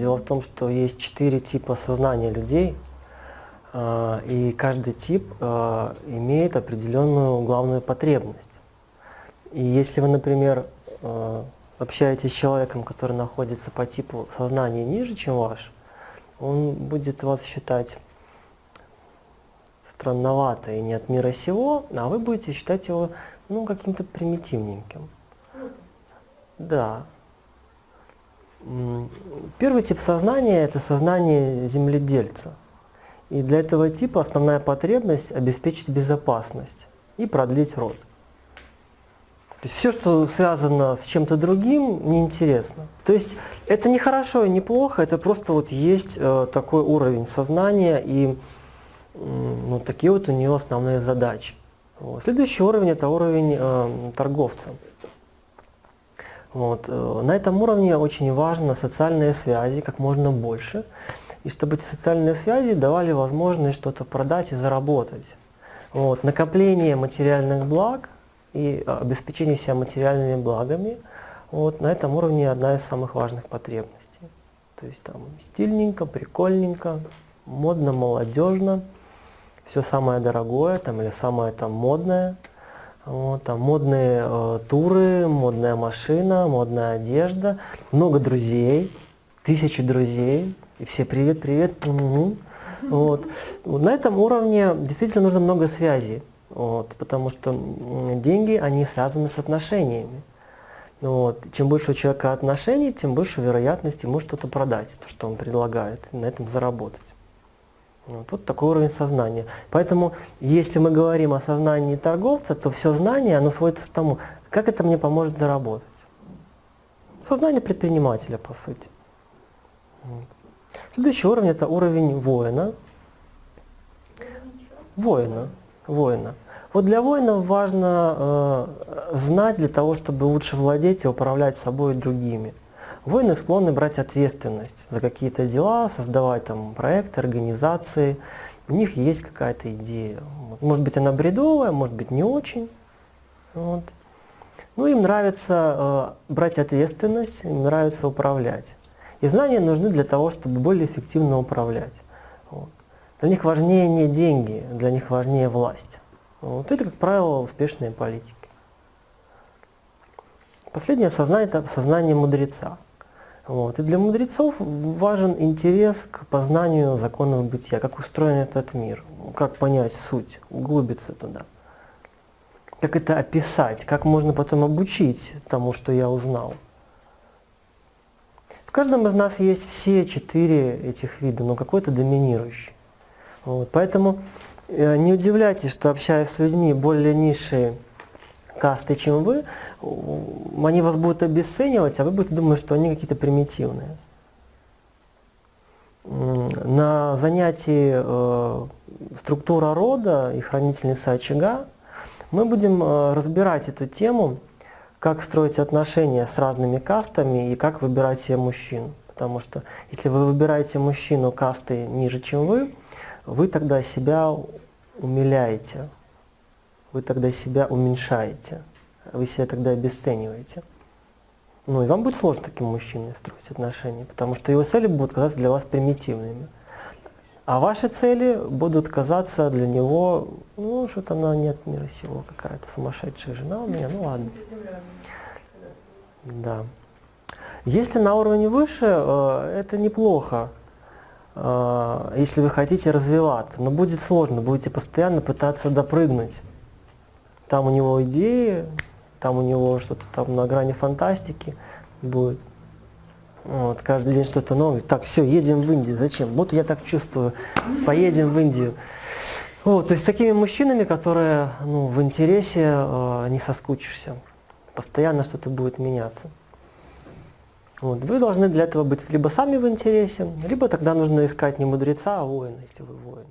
Дело в том, что есть четыре типа сознания людей, а, и каждый тип а, имеет определенную главную потребность. И если вы, например, а, общаетесь с человеком, который находится по типу сознания ниже, чем ваш, он будет вас считать странновато и не от мира сего, а вы будете считать его ну, каким-то примитивненьким. Да. Первый тип сознания – это сознание земледельца. И для этого типа основная потребность – обеспечить безопасность и продлить род. То есть все, что связано с чем-то другим, неинтересно. То есть это не хорошо и не плохо, это просто вот есть э, такой уровень сознания и ну, такие вот у него основные задачи. Следующий уровень – это уровень э, торговца. Вот. Э, на этом уровне очень важно социальные связи, как можно больше, и чтобы эти социальные связи давали возможность что-то продать и заработать. Вот. Накопление материальных благ и обеспечение себя материальными благами, вот, на этом уровне одна из самых важных потребностей. То есть там стильненько, прикольненько, модно, молодежно, все самое дорогое там, или самое там модное – вот, там модные э, туры, модная машина, модная одежда, много друзей, тысячи друзей, и все привет, привет. Угу. Вот. На этом уровне действительно нужно много связей, вот, потому что деньги, они связаны с отношениями. Вот. Чем больше у человека отношений, тем больше вероятность ему что-то продать, то, что он предлагает, и на этом заработать. Вот, вот такой уровень сознания. Поэтому, если мы говорим о сознании торговца, то все знание, оно сводится к тому, как это мне поможет заработать. Сознание предпринимателя, по сути. Следующий уровень – это уровень воина. Воина. Воина. Вот для воинов важно э, знать для того, чтобы лучше владеть и управлять собой и другими. Воины склонны брать ответственность за какие-то дела, создавать там проекты, организации. У них есть какая-то идея. Может быть, она бредовая, может быть, не очень. Вот. Ну, им нравится э, брать ответственность, им нравится управлять. И знания нужны для того, чтобы более эффективно управлять. Вот. Для них важнее не деньги, для них важнее власть. Вот это, как правило, успешные политики. Последнее сознание – это сознание мудреца. Вот. И для мудрецов важен интерес к познанию законов бытия, как устроен этот мир, как понять суть, углубиться туда. Как это описать, как можно потом обучить тому, что я узнал. В каждом из нас есть все четыре этих вида, но какой-то доминирующий. Вот. Поэтому э, не удивляйтесь, что общаясь с людьми более низшие касты, чем вы, они вас будут обесценивать, а вы будете думать, что они какие-то примитивные. На занятии э, «Структура рода» и «Хранительница очага» мы будем э, разбирать эту тему, как строить отношения с разными кастами и как выбирать себе мужчин. Потому что если вы выбираете мужчину касты ниже, чем вы, вы тогда себя умиляете, вы тогда себя уменьшаете, вы себя тогда обесцениваете. Ну и вам будет сложно таким мужчиной строить отношения, потому что его цели будут казаться для вас примитивными. А ваши цели будут казаться для него, ну, что-то она нет мира сего, какая-то сумасшедшая жена у меня, ну ладно. Да. Если на уровне выше, э, это неплохо, э, если вы хотите развиваться, но будет сложно, будете постоянно пытаться допрыгнуть там у него идеи, там у него что-то там на грани фантастики будет. Вот, каждый день что-то новое. Так, все, едем в Индию. Зачем? Вот я так чувствую. Поедем в Индию. Вот, то есть с такими мужчинами, которые ну, в интересе э, не соскучишься. Постоянно что-то будет меняться. Вот, вы должны для этого быть либо сами в интересе, либо тогда нужно искать не мудреца, а воина, если вы воин.